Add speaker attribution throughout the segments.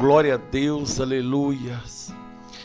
Speaker 1: Glória a Deus, aleluias.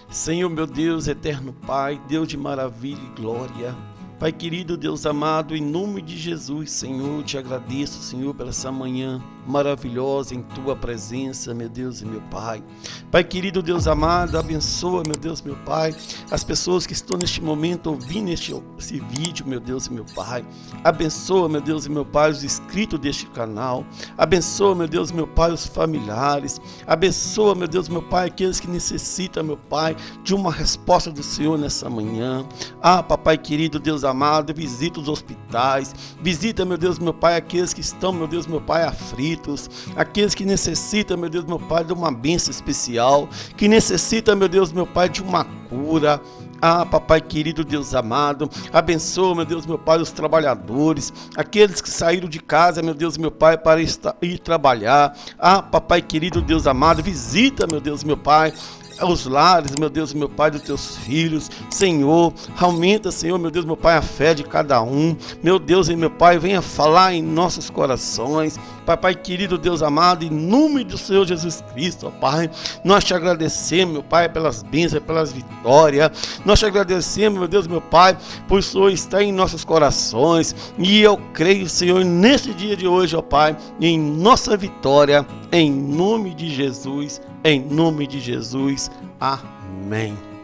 Speaker 1: Senhor, meu Deus, eterno Pai, Deus de maravilha e glória. Pai querido, Deus amado, em nome de Jesus, Senhor, te agradeço, Senhor, pela essa manhã maravilhosa em tua presença, meu Deus e meu Pai. Pai querido, Deus amado, abençoa, meu Deus, meu Pai, as pessoas que estão neste momento ouvindo este, esse vídeo, meu Deus e meu Pai. Abençoa, meu Deus e meu Pai, os inscritos deste canal. Abençoa, meu Deus, meu Pai, os familiares. Abençoa, meu Deus, meu Pai, aqueles que necessitam, meu Pai, de uma resposta do Senhor nessa manhã. Ah, papai querido, Deus amado, visita os hospitais, visita, meu Deus, meu Pai, aqueles que estão, meu Deus, meu Pai, aflitos, aqueles que necessitam, meu Deus, meu Pai, de uma bênção especial, que necessitam, meu Deus, meu Pai, de uma cura. Ah, papai querido, Deus amado, abençoa, meu Deus, meu Pai, os trabalhadores, aqueles que saíram de casa, meu Deus, meu Pai, para ir trabalhar. Ah, papai querido, Deus amado, visita, meu Deus, meu Pai, os lares, meu Deus, meu Pai, dos teus filhos. Senhor, aumenta, Senhor, meu Deus, meu Pai, a fé de cada um. Meu Deus e meu Pai, venha falar em nossos corações. Papai querido, Deus amado, em nome do Senhor Jesus Cristo, ó Pai, nós te agradecemos, meu Pai, pelas bênçãos, pelas vitórias. Nós te agradecemos, meu Deus, meu Pai, por o Senhor estar em nossos corações. E eu creio, Senhor, nesse dia de hoje, ó Pai, em nossa vitória, em nome de Jesus. Em nome de Jesus. Amém.